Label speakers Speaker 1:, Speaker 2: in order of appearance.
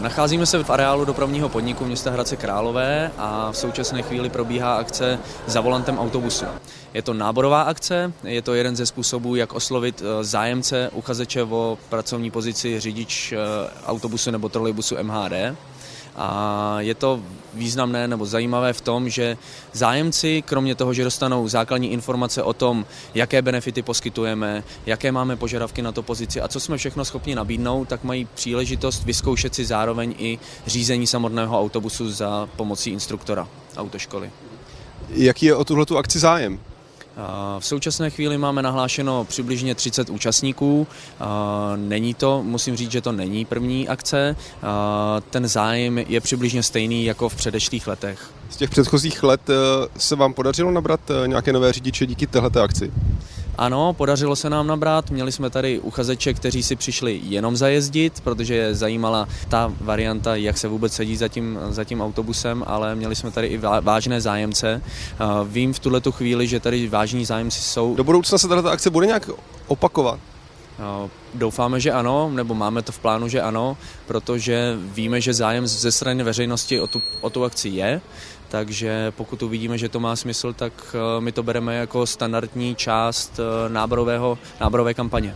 Speaker 1: Nacházíme se v areálu dopravního podniku města Hradce Králové a v současné chvíli probíhá akce za volantem autobusu. Je to náborová akce, je to jeden ze způsobů, jak oslovit eh, zájemce, uchazeče o pracovní pozici řidič eh, autobusu nebo trolejbusu MHD. A je to významné nebo zajímavé v tom, že zájemci, kromě toho, že dostanou základní informace o tom, jaké benefity poskytujeme, jaké máme požadavky na to pozici a co jsme všechno schopni nabídnout, tak mají příležitost vyzkoušet si zároveň i řízení samotného autobusu za pomocí instruktora autoškoly.
Speaker 2: Jaký je o tuhletu akci zájem?
Speaker 1: V současné chvíli máme nahlášeno přibližně 30 účastníků. Není to, musím říct, že to není první akce. Ten zájem je přibližně stejný jako v předešlých letech.
Speaker 2: Z těch předchozích let eh, se vám podařilo nabrat eh, nějaké nové řidiče díky této akci?
Speaker 1: Ano, podařilo se nám nabrat. Měli jsme tady uchazeče, kteří si přišli jenom zajezdit, protože je zajímala ta varianta, jak se vůbec sedí za tím, za tím autobusem, ale měli jsme tady i vážné zájemce. Vím v tuhle chvíli, že tady vážní zájemci jsou.
Speaker 2: Do budoucna se tato akce bude nějak opakovat?
Speaker 1: Doufáme, že ano, nebo máme to v plánu, že ano, protože víme, že zájem ze strany veřejnosti o tu, o tu akci je, takže pokud uvidíme, že to má smysl, tak eh, my to bereme jako standardní část eh, náborové kampaně.